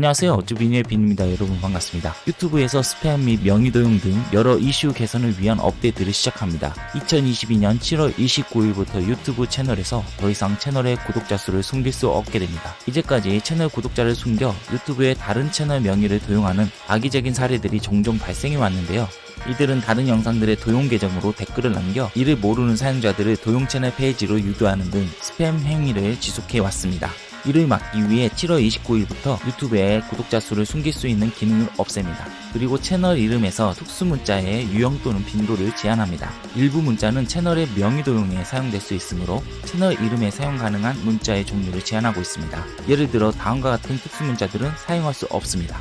안녕하세요. 어쭈비니의 빈입니다. 여러분 반갑습니다. 유튜브에서 스팸 및 명의 도용 등 여러 이슈 개선을 위한 업데이트를 시작합니다. 2022년 7월 29일부터 유튜브 채널에서 더 이상 채널의 구독자 수를 숨길 수 없게 됩니다. 이제까지 채널 구독자를 숨겨 유튜브의 다른 채널 명의를 도용하는 악의적인 사례들이 종종 발생해 왔는데요. 이들은 다른 영상들의 도용 계정으로 댓글을 남겨 이를 모르는 사용자들을 도용 채널 페이지로 유도하는 등 스팸 행위를 지속해 왔습니다. 이를 막기 위해 7월 29일부터 유튜브에 구독자 수를 숨길 수 있는 기능을 없앱니다. 그리고 채널 이름에서 특수 문자의 유형 또는 빈도를 제한합니다. 일부 문자는 채널의 명의 도용에 사용될 수 있으므로 채널 이름에 사용 가능한 문자의 종류를 제한하고 있습니다. 예를 들어 다음과 같은 특수 문자들은 사용할 수 없습니다.